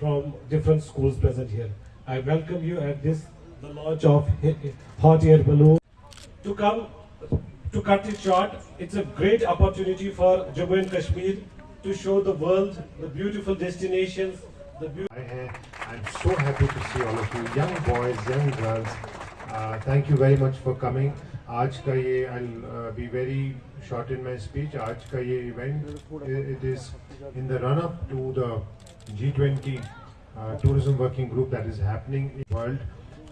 from different schools present here. I welcome you at this, the launch of Hot Air Balloon. To come, to cut it short, it's a great opportunity for Jammu and Kashmir to show the world the beautiful destinations. The be I, am so happy to see all of you, young boys, young girls. Uh, thank you very much for coming. आज का ये I'll uh, be very short in my speech. आज का ये event it is in the run up to the G twenty tourism working group that is happening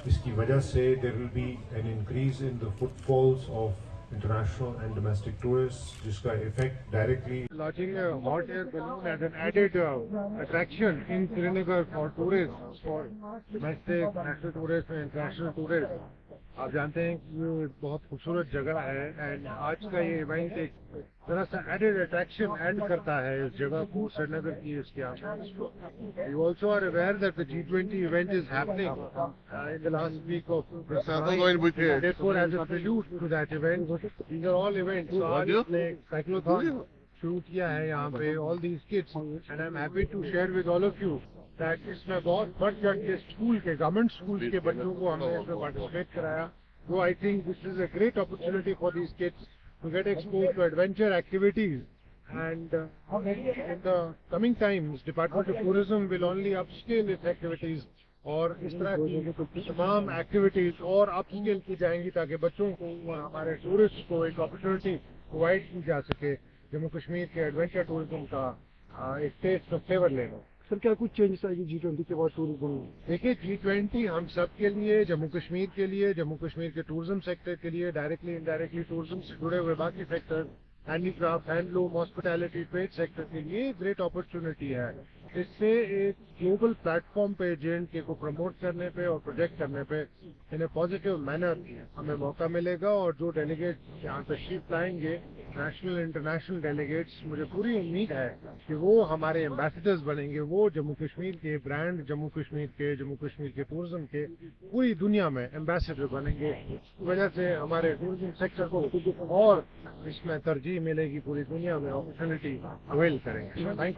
اس کی وجہ سے there will be an increase in the foot falls of international and domestic tourist جس کا effect directly launching hot air balloon an added attraction in Srinagar for tourist for domestic national tourist tourist international آپ جانتے ہیں کہ بہت خوبصورت جگہ ہے اینڈ آج کا یہ ایونٹ ایک ذرا سا ایڈ ایڈ کرتا ہے اس جگہ کو سری نگر کی اس کے also are aware that the G twenty event is happening last week of our ٹوٹ آلینٹ نے شروع کیا ہے یہاں پہ all the and I am happy to share with all of you اس میں بہت بڑھ چڑھ کے اسکول کے گورنمنٹ اسکول کے بچوں کو ہم نے اس میں پارٹیسپیٹ کرایا تو I think this is a great opportunity for these kids to get expose to adventure activities and in the coming time department of tourism will only upscale activities اور اس طرح کی تمام ایکٹیویٹیز اور اپ scale کی جائیں گی تاکہ بچوں کو ہمارے ٹورسٹ کو ایک اپرچونٹی پرووائڈ کی جا سکے جموں کشمیر کے ایڈونچر ٹوریزم کا ایک ٹیسٹ فیور لے لو سر کیا کچھ چینجز آئے گی جی ٹوئنٹی کے بعد دیکھیے جی ٹوینٹی ہم سب کے لیے جموں کشمیر کے لیے جموں کشمیر کے ٹورزم سیکٹر کے لیے ڈائریکٹلی انڈائریکٹلی ٹورزم سے جڑے ہوئے باقی sector craft handloom hospitality trade sector کے لیے گریٹ اپرچونٹی ہے اس سے ایک گلوبل پلیٹ فارم پہ جے اینڈ کے کو پروموٹ کرنے پہ اور پروجیکٹ کرنے پہ ان اے پازیٹو مینر ہمیں موقع ملے گا اور جو ڈیلیگیٹ یہاں تشریف لائیں گے نیشنل انٹرنیشنل ڈیلیگیٹس مجھے پوری امید ہے کہ وہ ہمارے امبیسڈرز بنیں گے وہ جموں کشمیر کے برانڈ جموں کشمیر کے جموں کشمیر کے ٹورزم کے پوری دنیا میں امبیسڈر بنیں گے اس کی وجہ سے ہمارے ٹورزم سیکٹر کو اور اس میں ترجیح ملے گی پوری دنیا میں اپرچونیٹی اویل کریں گے تھینک یو